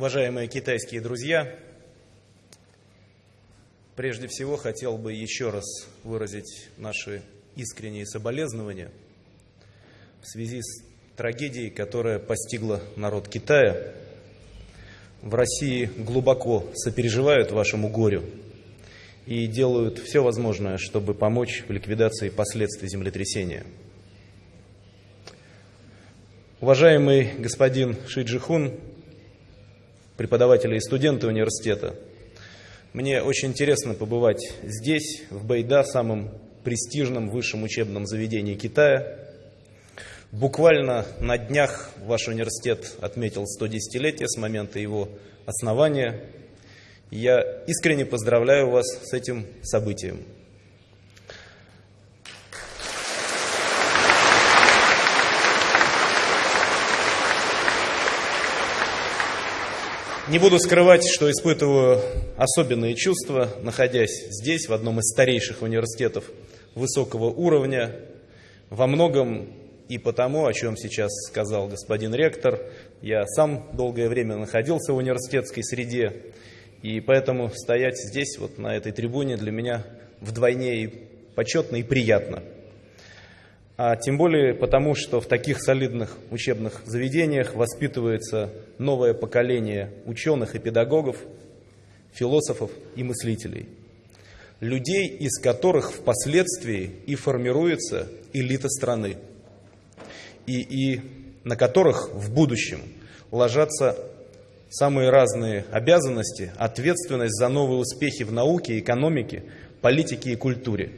Уважаемые китайские друзья, прежде всего хотел бы еще раз выразить наши искренние соболезнования в связи с трагедией, которая постигла народ Китая. В России глубоко сопереживают вашему горю и делают все возможное, чтобы помочь в ликвидации последствий землетрясения. Уважаемый господин Ши Джихун, преподаватели и студенты университета, мне очень интересно побывать здесь, в Байда, самом престижном высшем учебном заведении Китая. Буквально на днях ваш университет отметил 110-летие с момента его основания. Я искренне поздравляю вас с этим событием. Не буду скрывать, что испытываю особенные чувства, находясь здесь, в одном из старейших университетов высокого уровня, во многом и потому, о чем сейчас сказал господин ректор, я сам долгое время находился в университетской среде, и поэтому стоять здесь, вот на этой трибуне, для меня вдвойне и почетно, и приятно – а тем более потому, что в таких солидных учебных заведениях воспитывается новое поколение ученых и педагогов, философов и мыслителей. Людей, из которых впоследствии и формируется элита страны, и, и на которых в будущем ложатся самые разные обязанности, ответственность за новые успехи в науке, экономике, политике и культуре.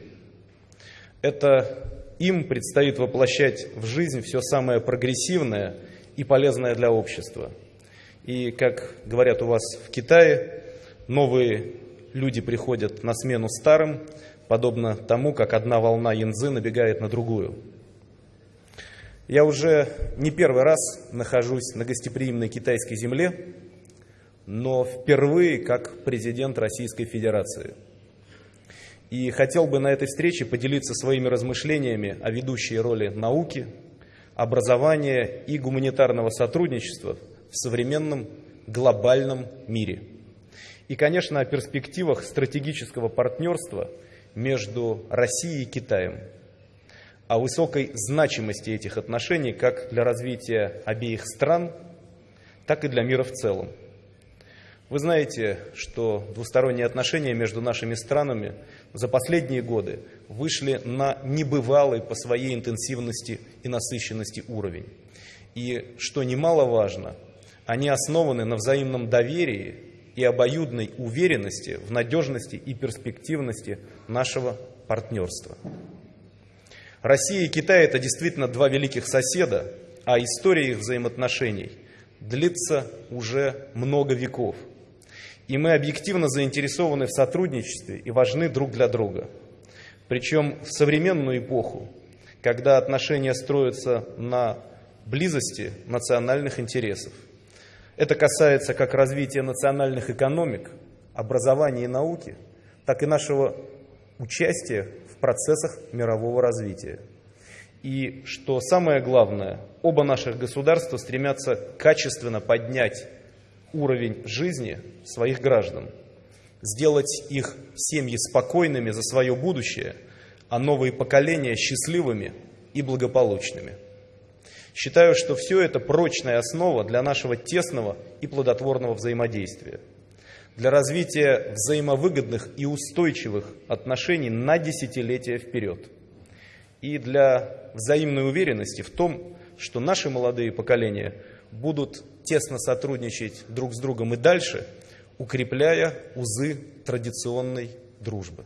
Это им предстоит воплощать в жизнь все самое прогрессивное и полезное для общества. И, как говорят у вас в Китае, новые люди приходят на смену старым, подобно тому, как одна волна янзы набегает на другую. Я уже не первый раз нахожусь на гостеприимной китайской земле, но впервые как президент Российской Федерации – и хотел бы на этой встрече поделиться своими размышлениями о ведущей роли науки, образования и гуманитарного сотрудничества в современном глобальном мире. И, конечно, о перспективах стратегического партнерства между Россией и Китаем, о высокой значимости этих отношений как для развития обеих стран, так и для мира в целом. Вы знаете, что двусторонние отношения между нашими странами за последние годы вышли на небывалый по своей интенсивности и насыщенности уровень. И, что немаловажно, они основаны на взаимном доверии и обоюдной уверенности в надежности и перспективности нашего партнерства. Россия и Китай – это действительно два великих соседа, а история их взаимоотношений длится уже много веков – и мы объективно заинтересованы в сотрудничестве и важны друг для друга. Причем в современную эпоху, когда отношения строятся на близости национальных интересов. Это касается как развития национальных экономик, образования и науки, так и нашего участия в процессах мирового развития. И что самое главное, оба наших государства стремятся качественно поднять уровень жизни своих граждан, сделать их семьи спокойными за свое будущее, а новые поколения счастливыми и благополучными. Считаю, что все это прочная основа для нашего тесного и плодотворного взаимодействия, для развития взаимовыгодных и устойчивых отношений на десятилетия вперед и для взаимной уверенности в том, что наши молодые поколения будут тесно сотрудничать друг с другом и дальше, укрепляя узы традиционной дружбы.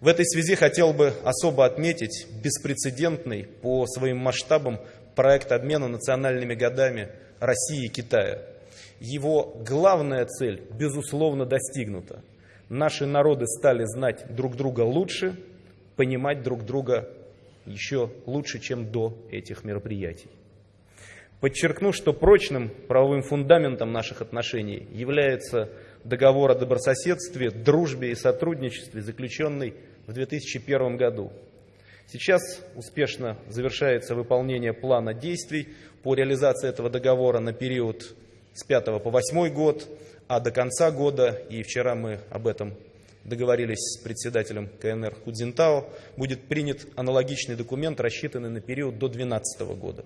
В этой связи хотел бы особо отметить беспрецедентный по своим масштабам проект обмена национальными годами России и Китая. Его главная цель, безусловно, достигнута. Наши народы стали знать друг друга лучше, понимать друг друга еще лучше, чем до этих мероприятий. Подчеркну, что прочным правовым фундаментом наших отношений является договор о добрососедстве, дружбе и сотрудничестве, заключенный в 2001 году. Сейчас успешно завершается выполнение плана действий по реализации этого договора на период с 5 по 8 год, а до конца года, и вчера мы об этом договорились с председателем КНР Худзинтао, будет принят аналогичный документ, рассчитанный на период до 2012 года.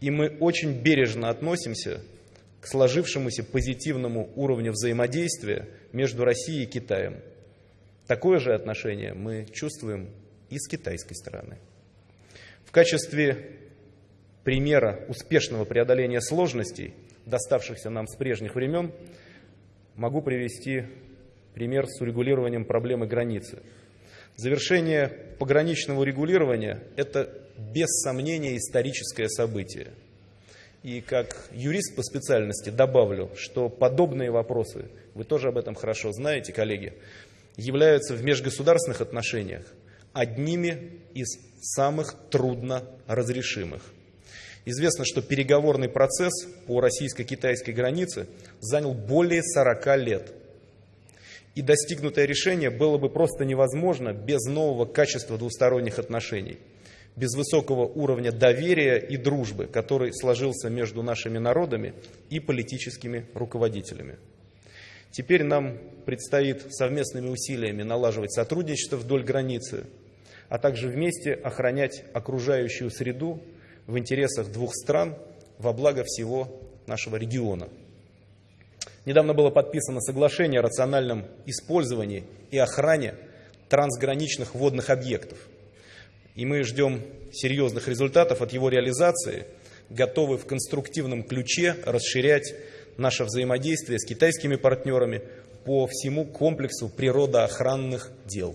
И мы очень бережно относимся к сложившемуся позитивному уровню взаимодействия между Россией и Китаем. Такое же отношение мы чувствуем и с китайской стороны. В качестве примера успешного преодоления сложностей, доставшихся нам с прежних времен, могу привести пример с урегулированием проблемы границы. Завершение пограничного регулирования – это без сомнения историческое событие. И как юрист по специальности добавлю, что подобные вопросы, вы тоже об этом хорошо знаете, коллеги, являются в межгосударственных отношениях одними из самых трудно разрешимых. Известно, что переговорный процесс по российско-китайской границе занял более 40 лет. И достигнутое решение было бы просто невозможно без нового качества двусторонних отношений, без высокого уровня доверия и дружбы, который сложился между нашими народами и политическими руководителями. Теперь нам предстоит совместными усилиями налаживать сотрудничество вдоль границы, а также вместе охранять окружающую среду в интересах двух стран во благо всего нашего региона. Недавно было подписано соглашение о рациональном использовании и охране трансграничных водных объектов. И мы ждем серьезных результатов от его реализации, готовы в конструктивном ключе расширять наше взаимодействие с китайскими партнерами по всему комплексу природоохранных дел.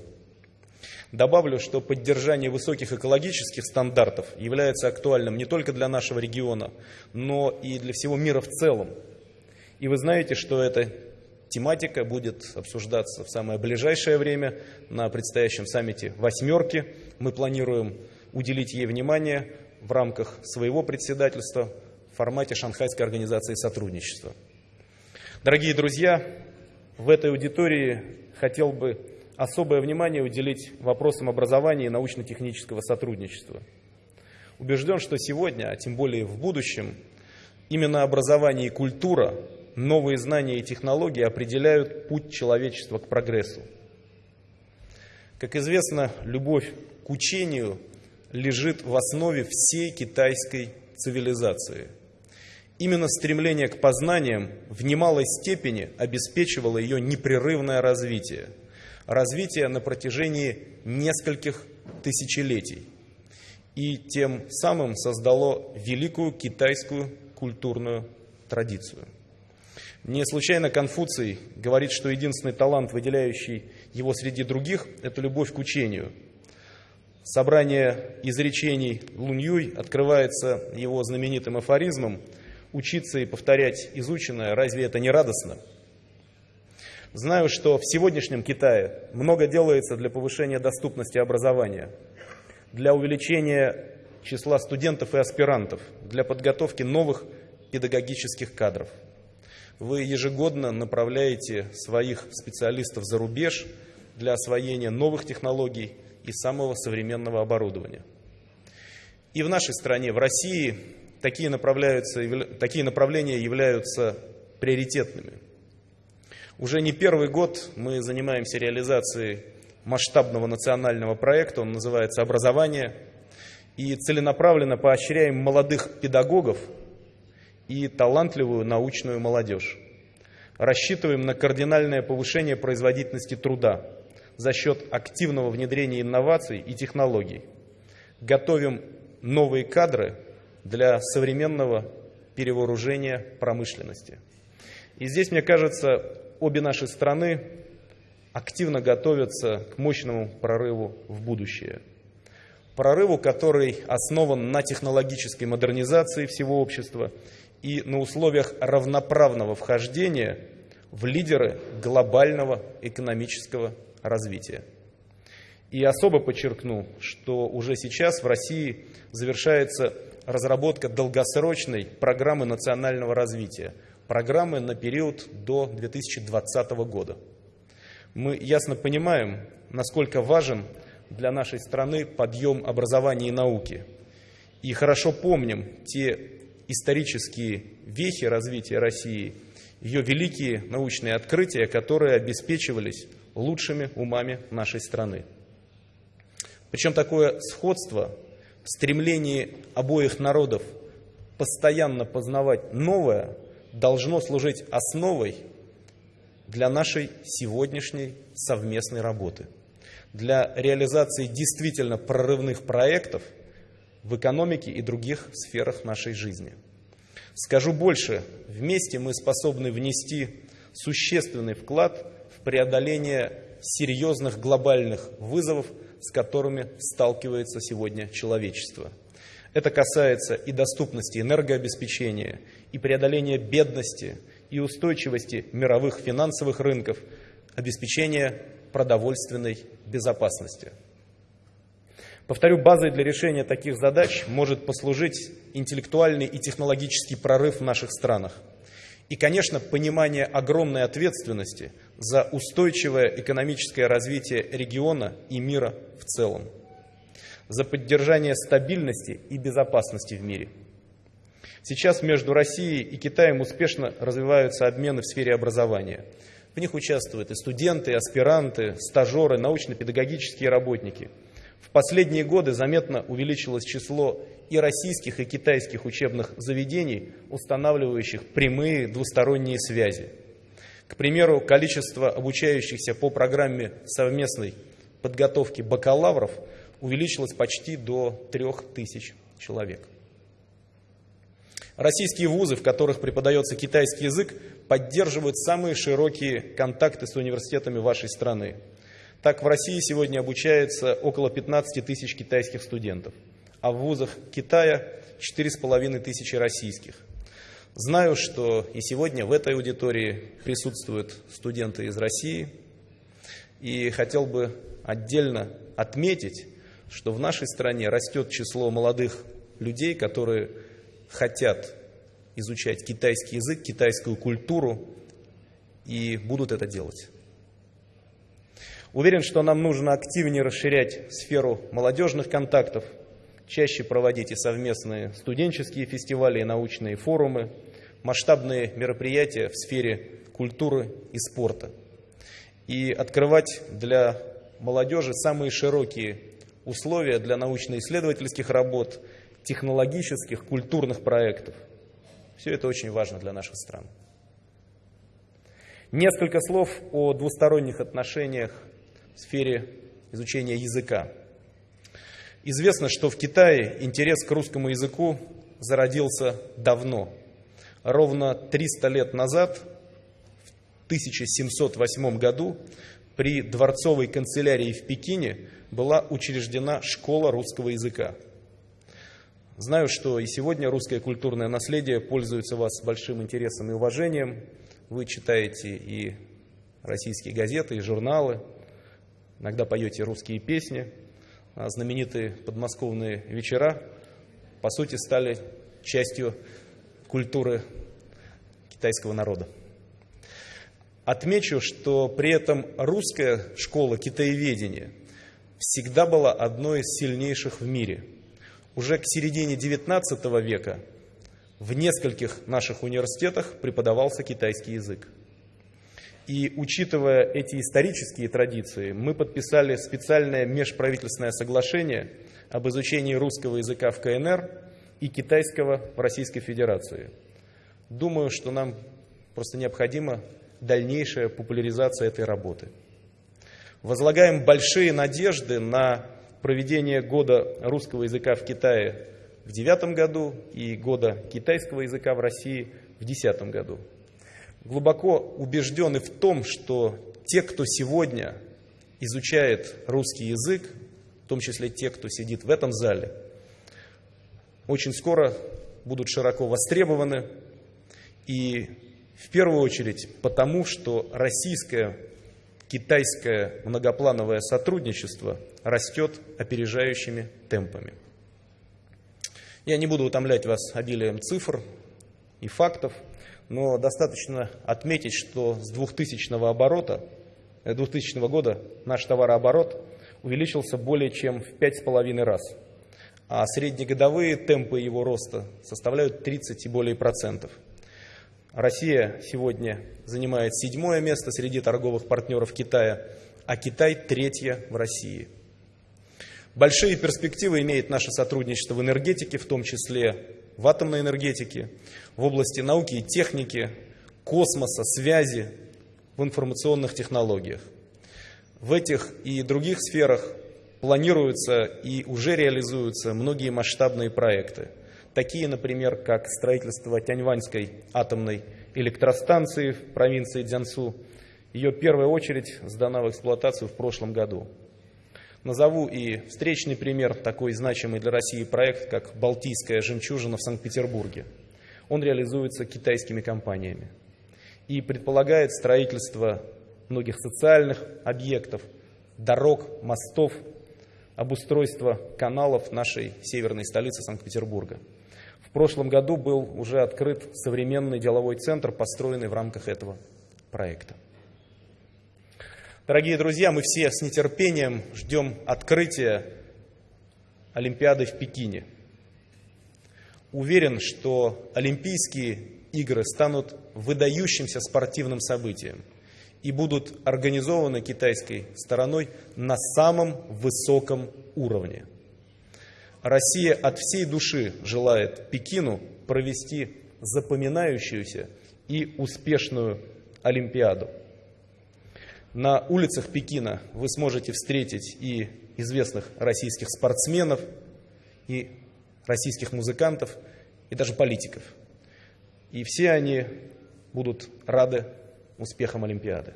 Добавлю, что поддержание высоких экологических стандартов является актуальным не только для нашего региона, но и для всего мира в целом. И вы знаете, что эта тематика будет обсуждаться в самое ближайшее время на предстоящем саммите «восьмерки». Мы планируем уделить ей внимание в рамках своего председательства в формате Шанхайской организации сотрудничества. Дорогие друзья, в этой аудитории хотел бы особое внимание уделить вопросам образования и научно-технического сотрудничества. Убежден, что сегодня, а тем более в будущем, именно образование и культура, новые знания и технологии определяют путь человечества к прогрессу. Как известно, любовь к учению лежит в основе всей китайской цивилизации. Именно стремление к познаниям в немалой степени обеспечивало ее непрерывное развитие – развития на протяжении нескольких тысячелетий и тем самым создало великую китайскую культурную традицию. Не случайно Конфуций говорит, что единственный талант, выделяющий его среди других, это любовь к учению. Собрание изречений Луньюй открывается его знаменитым афоризмом «Учиться и повторять изученное, разве это не радостно?» Знаю, что в сегодняшнем Китае много делается для повышения доступности образования, для увеличения числа студентов и аспирантов, для подготовки новых педагогических кадров. Вы ежегодно направляете своих специалистов за рубеж для освоения новых технологий и самого современного оборудования. И в нашей стране, в России, такие, такие направления являются приоритетными – уже не первый год мы занимаемся реализацией масштабного национального проекта, он называется «Образование», и целенаправленно поощряем молодых педагогов и талантливую научную молодежь. Рассчитываем на кардинальное повышение производительности труда за счет активного внедрения инноваций и технологий. Готовим новые кадры для современного перевооружения промышленности. И здесь, мне кажется, обе наши страны активно готовятся к мощному прорыву в будущее. Прорыву, который основан на технологической модернизации всего общества и на условиях равноправного вхождения в лидеры глобального экономического развития. И особо подчеркну, что уже сейчас в России завершается разработка долгосрочной программы национального развития – программы на период до 2020 года. Мы ясно понимаем, насколько важен для нашей страны подъем образования и науки. И хорошо помним те исторические вехи развития России, ее великие научные открытия, которые обеспечивались лучшими умами нашей страны. Причем такое сходство в стремлении обоих народов постоянно познавать новое должно служить основой для нашей сегодняшней совместной работы, для реализации действительно прорывных проектов в экономике и других сферах нашей жизни. Скажу больше, вместе мы способны внести существенный вклад в преодоление серьезных глобальных вызовов, с которыми сталкивается сегодня человечество. Это касается и доступности энергообеспечения, и преодоления бедности, и устойчивости мировых финансовых рынков, обеспечения продовольственной безопасности. Повторю, базой для решения таких задач может послужить интеллектуальный и технологический прорыв в наших странах. И, конечно, понимание огромной ответственности за устойчивое экономическое развитие региона и мира в целом, за поддержание стабильности и безопасности в мире. Сейчас между Россией и Китаем успешно развиваются обмены в сфере образования. В них участвуют и студенты, и аспиранты, стажеры, научно-педагогические работники – в последние годы заметно увеличилось число и российских, и китайских учебных заведений, устанавливающих прямые двусторонние связи. К примеру, количество обучающихся по программе совместной подготовки бакалавров увеличилось почти до 3000 человек. Российские вузы, в которых преподается китайский язык, поддерживают самые широкие контакты с университетами вашей страны. Так в России сегодня обучается около 15 тысяч китайских студентов, а в вузах Китая 4,5 тысячи российских. Знаю, что и сегодня в этой аудитории присутствуют студенты из России, и хотел бы отдельно отметить, что в нашей стране растет число молодых людей, которые хотят изучать китайский язык, китайскую культуру и будут это делать. Уверен, что нам нужно активнее расширять сферу молодежных контактов, чаще проводить и совместные студенческие фестивали, и научные форумы, масштабные мероприятия в сфере культуры и спорта. И открывать для молодежи самые широкие условия для научно-исследовательских работ, технологических, культурных проектов. Все это очень важно для наших стран. Несколько слов о двусторонних отношениях в сфере изучения языка. Известно, что в Китае интерес к русскому языку зародился давно. Ровно 300 лет назад, в 1708 году, при дворцовой канцелярии в Пекине была учреждена школа русского языка. Знаю, что и сегодня русское культурное наследие пользуется вас большим интересом и уважением. Вы читаете и российские газеты, и журналы, иногда поете русские песни, а знаменитые подмосковные вечера, по сути, стали частью культуры китайского народа. Отмечу, что при этом русская школа китаеведения всегда была одной из сильнейших в мире. Уже к середине XIX века в нескольких наших университетах преподавался китайский язык. И учитывая эти исторические традиции, мы подписали специальное межправительственное соглашение об изучении русского языка в КНР и китайского в Российской Федерации. Думаю, что нам просто необходима дальнейшая популяризация этой работы. Возлагаем большие надежды на проведение года русского языка в Китае в девятом году и года китайского языка в России в десятом году глубоко убеждены в том, что те, кто сегодня изучает русский язык, в том числе те, кто сидит в этом зале, очень скоро будут широко востребованы. И в первую очередь потому, что российское, китайское многоплановое сотрудничество растет опережающими темпами. Я не буду утомлять вас обилием цифр и фактов но достаточно отметить, что с 2000 оборота, 2000 э, года наш товарооборот увеличился более чем в 5,5 раз. а среднегодовые темпы его роста составляют 30 и более процентов. Россия сегодня занимает седьмое место среди торговых партнеров Китая, а Китай третье в России. Большие перспективы имеет наше сотрудничество в энергетике, в том числе в атомной энергетике, в области науки и техники, космоса, связи, в информационных технологиях. В этих и других сферах планируются и уже реализуются многие масштабные проекты. Такие, например, как строительство Тяньваньской атомной электростанции в провинции Дзянсу. Ее первая очередь сдана в эксплуатацию в прошлом году. Назову и встречный пример, такой значимый для России проект, как «Балтийская жемчужина» в Санкт-Петербурге. Он реализуется китайскими компаниями и предполагает строительство многих социальных объектов, дорог, мостов, обустройство каналов нашей северной столицы Санкт-Петербурга. В прошлом году был уже открыт современный деловой центр, построенный в рамках этого проекта. Дорогие друзья, мы все с нетерпением ждем открытия Олимпиады в Пекине. Уверен, что Олимпийские игры станут выдающимся спортивным событием и будут организованы китайской стороной на самом высоком уровне. Россия от всей души желает Пекину провести запоминающуюся и успешную Олимпиаду. На улицах Пекина вы сможете встретить и известных российских спортсменов, и российских музыкантов, и даже политиков – и все они будут рады успехам Олимпиады.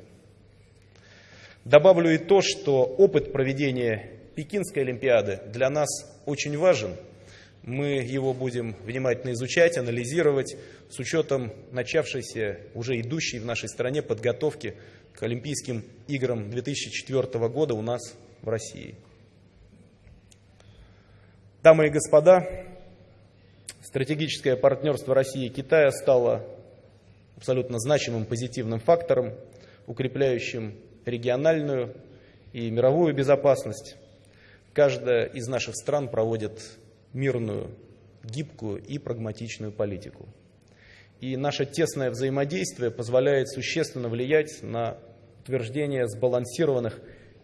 Добавлю и то, что опыт проведения Пекинской Олимпиады для нас очень важен. Мы его будем внимательно изучать, анализировать с учетом начавшейся, уже идущей в нашей стране подготовки к Олимпийским играм 2004 года у нас в России. Дамы и господа, Стратегическое партнерство России и Китая стало абсолютно значимым позитивным фактором, укрепляющим региональную и мировую безопасность. Каждая из наших стран проводит мирную, гибкую и прагматичную политику. И наше тесное взаимодействие позволяет существенно влиять на утверждение сбалансированных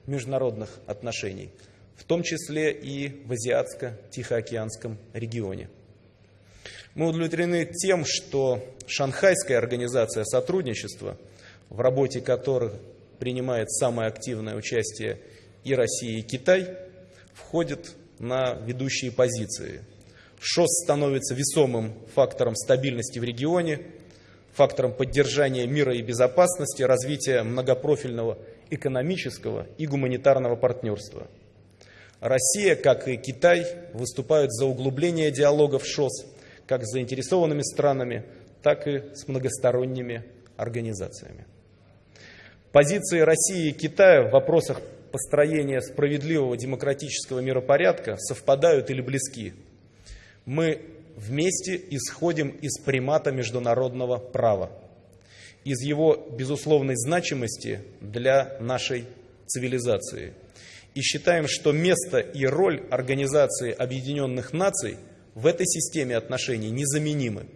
международных отношений, в том числе и в Азиатско-Тихоокеанском регионе. Мы удовлетворены тем, что Шанхайская организация сотрудничества, в работе которых принимает самое активное участие и Россия, и Китай, входит на ведущие позиции. ШОС становится весомым фактором стабильности в регионе, фактором поддержания мира и безопасности, развития многопрофильного экономического и гуманитарного партнерства. Россия, как и Китай, выступают за углубление диалога в ШОС – как с заинтересованными странами, так и с многосторонними организациями. Позиции России и Китая в вопросах построения справедливого демократического миропорядка совпадают или близки. Мы вместе исходим из примата международного права, из его безусловной значимости для нашей цивилизации. И считаем, что место и роль Организации Объединенных Наций – в этой системе отношений незаменимы.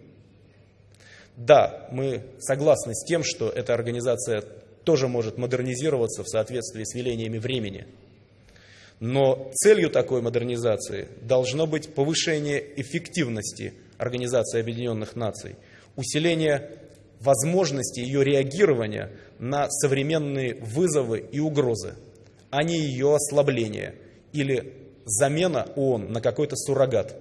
Да, мы согласны с тем, что эта организация тоже может модернизироваться в соответствии с велениями времени. Но целью такой модернизации должно быть повышение эффективности Организации Объединенных Наций, усиление возможности ее реагирования на современные вызовы и угрозы, а не ее ослабление или замена ООН на какой-то суррогат.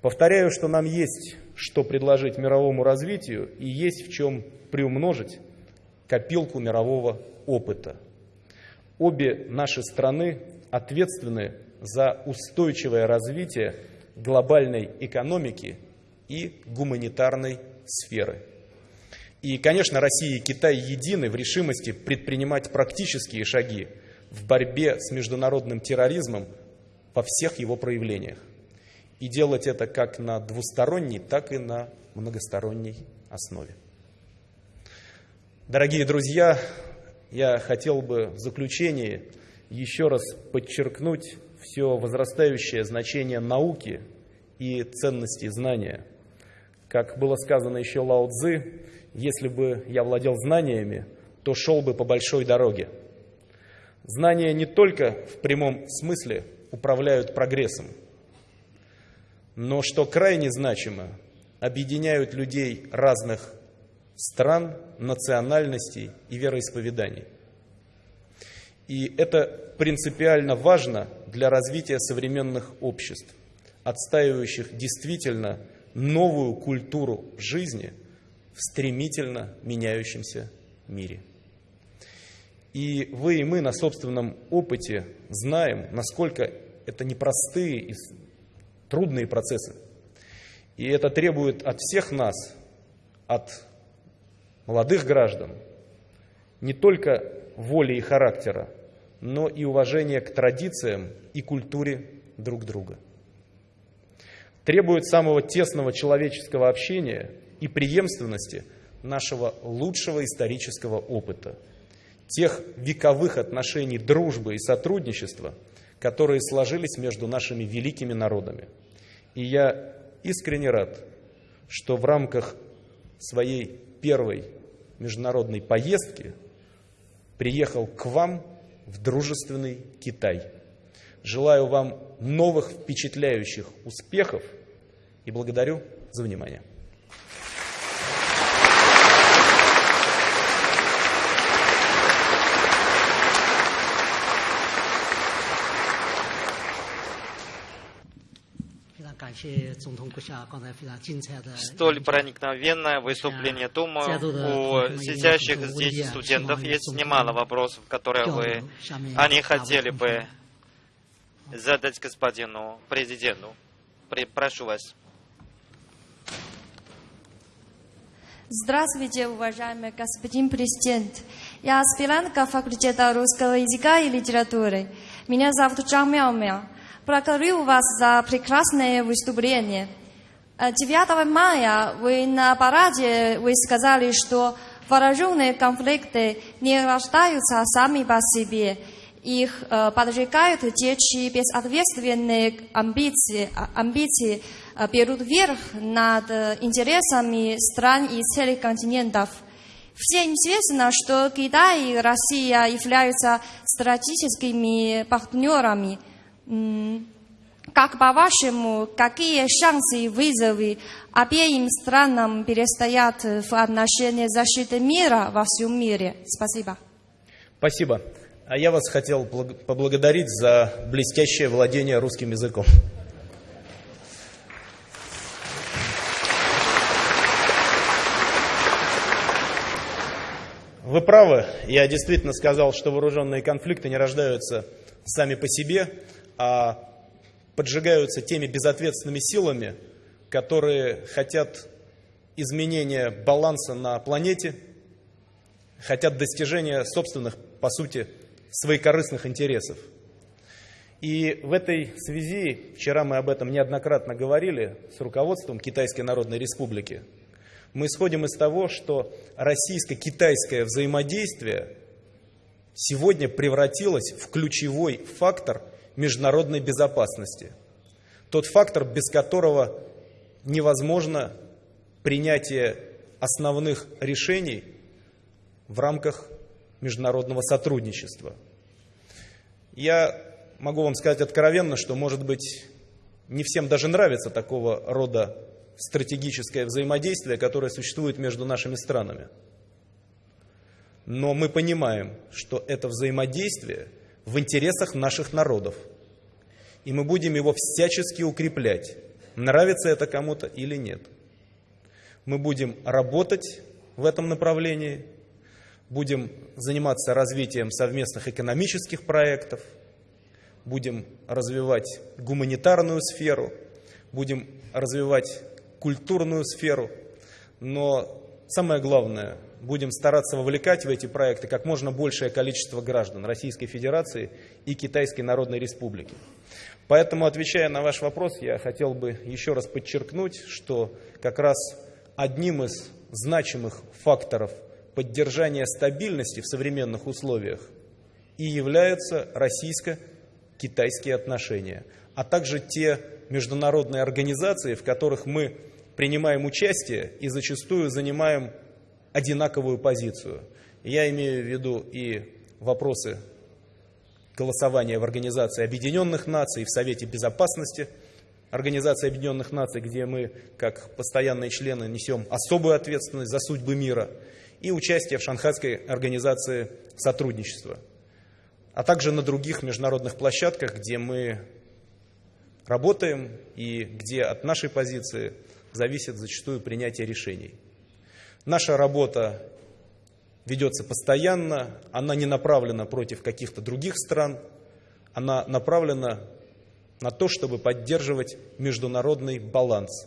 Повторяю, что нам есть что предложить мировому развитию и есть в чем приумножить копилку мирового опыта. Обе наши страны ответственны за устойчивое развитие глобальной экономики и гуманитарной сферы. И, конечно, Россия и Китай едины в решимости предпринимать практические шаги в борьбе с международным терроризмом во всех его проявлениях и делать это как на двусторонней, так и на многосторонней основе. Дорогие друзья, я хотел бы в заключении еще раз подчеркнуть все возрастающее значение науки и ценности знания. Как было сказано еще Лао Цзы, если бы я владел знаниями, то шел бы по большой дороге. Знания не только в прямом смысле управляют прогрессом, но, что крайне значимо, объединяют людей разных стран, национальностей и вероисповеданий. И это принципиально важно для развития современных обществ, отстаивающих действительно новую культуру жизни в стремительно меняющемся мире. И вы и мы на собственном опыте знаем, насколько это непростые и трудные процессы. И это требует от всех нас, от молодых граждан, не только воли и характера, но и уважения к традициям и культуре друг друга. Требует самого тесного человеческого общения и преемственности нашего лучшего исторического опыта, тех вековых отношений дружбы и сотрудничества, которые сложились между нашими великими народами. И я искренне рад, что в рамках своей первой международной поездки приехал к вам в дружественный Китай. Желаю вам новых впечатляющих успехов и благодарю за внимание. Столь проникновенное выступление Дума у сидящих здесь студентов. Есть немало вопросов, которые вы, они хотели бы задать господину президенту. Прошу вас. Здравствуйте, уважаемый господин президент. Я аспирантка факультета русского языка и литературы. Меня зовут Чжан Мяо Мяо. Благодарю вас за прекрасное выступление. 9 мая вы на параде вы сказали, что вооруженные конфликты не рождаются сами по себе. Их э, поджигают те, чьи безответственные амбиции, амбиции э, берут верх над интересами стран и целых континентов. Всем известно, что Китай и Россия являются стратегическими партнерами – как по-вашему, какие шансы и вызовы обеим странам перестоят в отношении защиты мира во всем мире? Спасибо. Спасибо. А я вас хотел поблагодарить за блестящее владение русским языком. Вы правы, я действительно сказал, что вооруженные конфликты не рождаются сами по себе, а поджигаются теми безответственными силами, которые хотят изменения баланса на планете, хотят достижения собственных, по сути, своекорыстных интересов. И в этой связи, вчера мы об этом неоднократно говорили с руководством Китайской Народной Республики, мы исходим из того, что российско-китайское взаимодействие сегодня превратилось в ключевой фактор – международной безопасности. Тот фактор, без которого невозможно принятие основных решений в рамках международного сотрудничества. Я могу вам сказать откровенно, что, может быть, не всем даже нравится такого рода стратегическое взаимодействие, которое существует между нашими странами. Но мы понимаем, что это взаимодействие – в интересах наших народов. И мы будем его всячески укреплять, нравится это кому-то или нет. Мы будем работать в этом направлении, будем заниматься развитием совместных экономических проектов, будем развивать гуманитарную сферу, будем развивать культурную сферу, но самое главное – будем стараться вовлекать в эти проекты как можно большее количество граждан Российской Федерации и Китайской Народной Республики. Поэтому, отвечая на ваш вопрос, я хотел бы еще раз подчеркнуть, что как раз одним из значимых факторов поддержания стабильности в современных условиях и являются российско китайские отношения, а также те международные организации, в которых мы принимаем участие и зачастую занимаем одинаковую позицию. Я имею в виду и вопросы голосования в Организации Объединенных Наций, в Совете Безопасности Организации Объединенных Наций, где мы, как постоянные члены, несем особую ответственность за судьбы мира, и участие в Шанхайской Организации Сотрудничества, а также на других международных площадках, где мы работаем и где от нашей позиции зависит зачастую принятие решений. Наша работа ведется постоянно, она не направлена против каких-то других стран, она направлена на то, чтобы поддерживать международный баланс,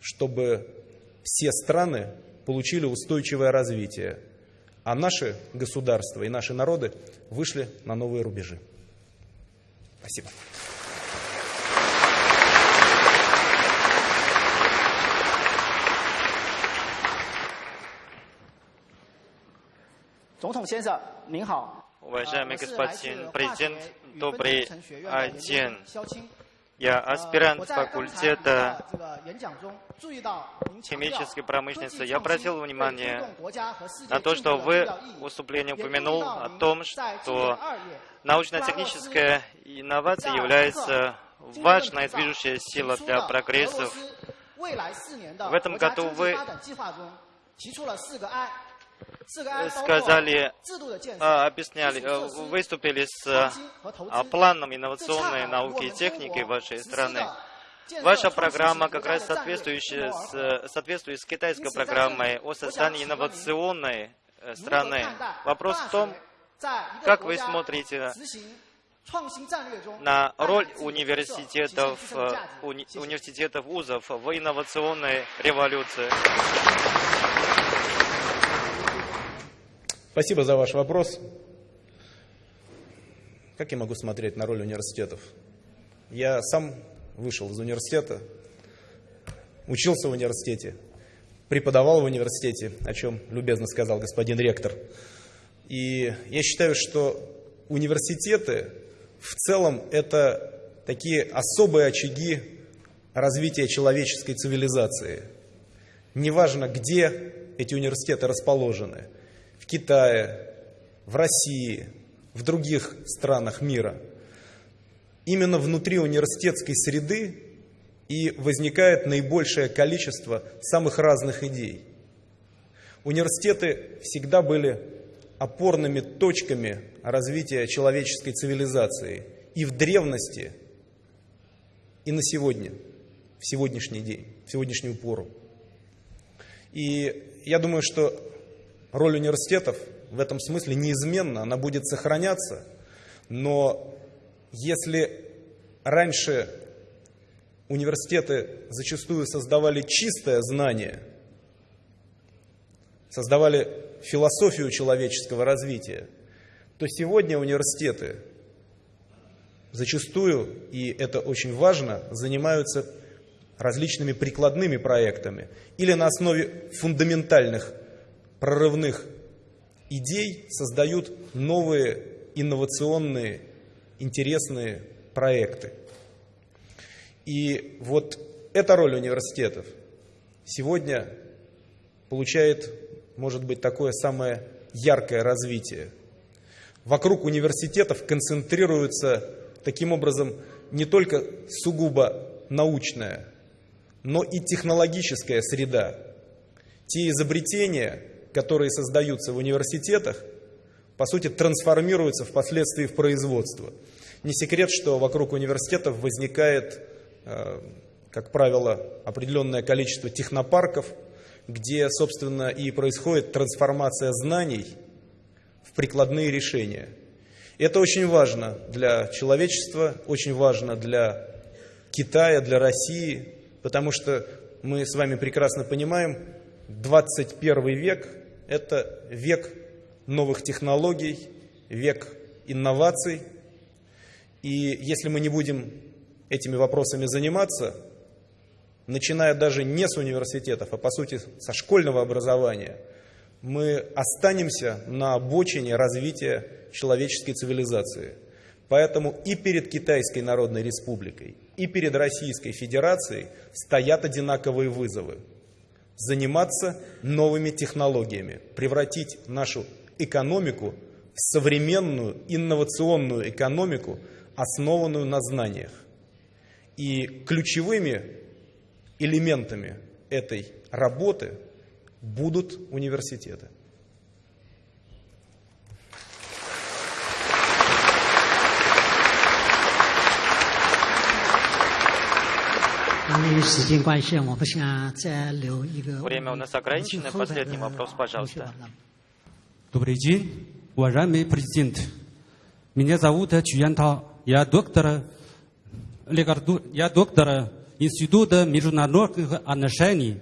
чтобы все страны получили устойчивое развитие, а наши государства и наши народы вышли на новые рубежи. Спасибо. Уважаемый господин президент, добрый день. Я аспирант факультета химической промышленности. Я обратил внимание на то, что вы в выступлении упомянул о том, что научно-техническая инновация является важной движущей силой для прогресса. В этом году вы сказали, а, объясняли, э, выступили с а, планом инновационной науки и техники вашей страны. Ваша программа как раз соответствующая с, соответствует с китайской программой о создании инновационной э, страны. Вопрос в том, как вы смотрите на роль университетов, э, уни, университетов вузов в инновационной революции. Спасибо за ваш вопрос. Как я могу смотреть на роль университетов? Я сам вышел из университета, учился в университете, преподавал в университете, о чем любезно сказал господин ректор. И я считаю, что университеты в целом это такие особые очаги развития человеческой цивилизации. Неважно, где эти университеты расположены – в Китае, в России, в других странах мира. Именно внутри университетской среды и возникает наибольшее количество самых разных идей. Университеты всегда были опорными точками развития человеческой цивилизации и в древности, и на сегодня, в сегодняшний день, в сегодняшнюю пору. И я думаю, что роль университетов в этом смысле неизменна, она будет сохраняться, но если раньше университеты зачастую создавали чистое знание, создавали философию человеческого развития, то сегодня университеты зачастую, и это очень важно, занимаются различными прикладными проектами или на основе фундаментальных прорывных идей создают новые инновационные, интересные проекты. И вот эта роль университетов сегодня получает, может быть, такое самое яркое развитие. Вокруг университетов концентрируется таким образом не только сугубо научная, но и технологическая среда. Те изобретения, которые создаются в университетах, по сути, трансформируются впоследствии в производство. Не секрет, что вокруг университетов возникает, э, как правило, определенное количество технопарков, где, собственно, и происходит трансформация знаний в прикладные решения. И это очень важно для человечества, очень важно для Китая, для России, потому что мы с вами прекрасно понимаем, 21 век это век новых технологий, век инноваций. И если мы не будем этими вопросами заниматься, начиная даже не с университетов, а по сути со школьного образования, мы останемся на обочине развития человеческой цивилизации. Поэтому и перед Китайской Народной Республикой, и перед Российской Федерацией стоят одинаковые вызовы. Заниматься новыми технологиями, превратить нашу экономику в современную инновационную экономику, основанную на знаниях. И ключевыми элементами этой работы будут университеты. Время у нас ограничено. Последний вопрос, пожалуйста. Добрый день, уважаемый президент. Меня зовут Чуянтау. Я доктор, лекарду- я доктор Института международных отношений.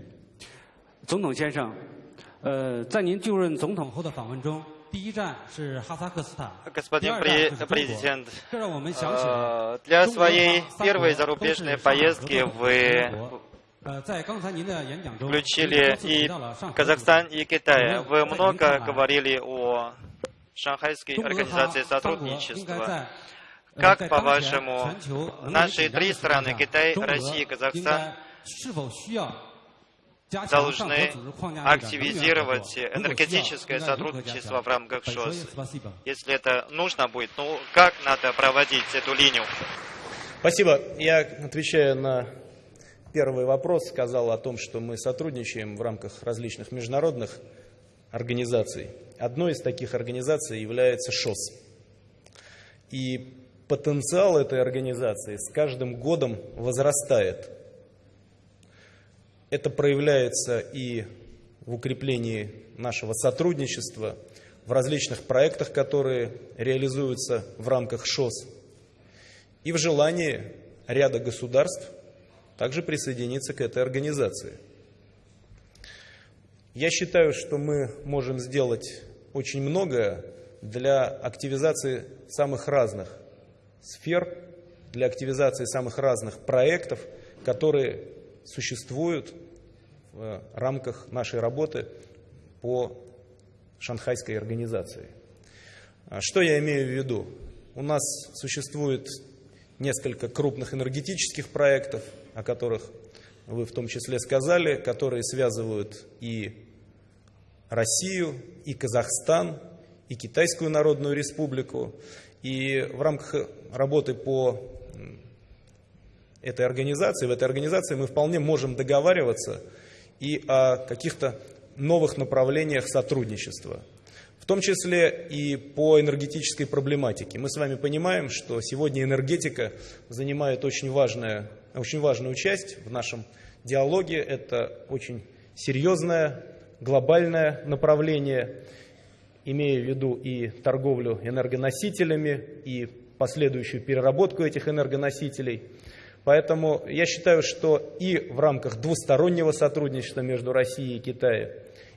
总统先生，呃，在您就任总统后的访问中， Господин президент, для своей первой зарубежной поездки вы включили и Казахстан, и Китай. Вы много говорили о Шанхайской организации сотрудничества. Как, по-вашему, наши три страны, Китай, Россия и Казахстан, должны активизировать энергетическое сотрудничество в рамках ШОС. Если это нужно будет, ну как надо проводить эту линию? Спасибо. Я отвечаю на первый вопрос, сказал о том, что мы сотрудничаем в рамках различных международных организаций. Одной из таких организаций является ШОС. И потенциал этой организации с каждым годом возрастает. Это проявляется и в укреплении нашего сотрудничества, в различных проектах, которые реализуются в рамках ШОС, и в желании ряда государств также присоединиться к этой организации. Я считаю, что мы можем сделать очень многое для активизации самых разных сфер, для активизации самых разных проектов, которые существуют в рамках нашей работы по Шанхайской организации. А Что я имею в виду? У нас существует несколько крупных энергетических проектов, о которых вы в том числе сказали, которые связывают и Россию, и Казахстан, и Китайскую Народную Республику. И в рамках работы по этой организации, в этой организации мы вполне можем договариваться и о каких-то новых направлениях сотрудничества. В том числе и по энергетической проблематике. Мы с вами понимаем, что сегодня энергетика занимает очень, важное, очень важную часть в нашем диалоге. Это очень серьезное, глобальное направление, имея в виду и торговлю энергоносителями, и последующую переработку этих энергоносителей. Поэтому я считаю, что и в рамках двустороннего сотрудничества между Россией и Китаем,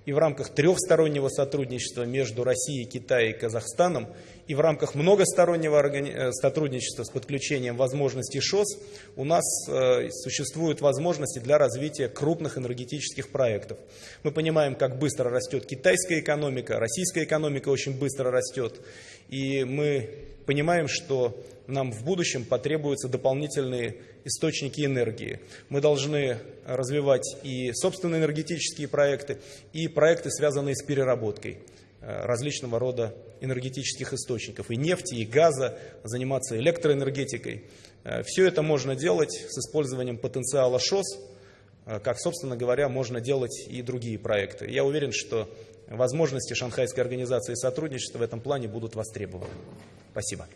и в рамках трехстороннего сотрудничества между Россией, Китаем и Казахстаном, и в рамках многостороннего э, сотрудничества с подключением возможностей ШОС у нас э, существуют возможности для развития крупных энергетических проектов. Мы понимаем, как быстро растет китайская экономика, российская экономика очень быстро растет, и мы понимаем, что нам в будущем потребуются дополнительные источники энергии. Мы должны развивать и собственные энергетические проекты, и проекты, связанные с переработкой э, различного рода энергетических источников, и нефти, и газа, заниматься электроэнергетикой. Э, Все это можно делать с использованием потенциала ШОС, э, как, собственно говоря, можно делать и другие проекты. Я уверен, что возможности Шанхайской организации сотрудничества в этом плане будут востребованы. Спасибо.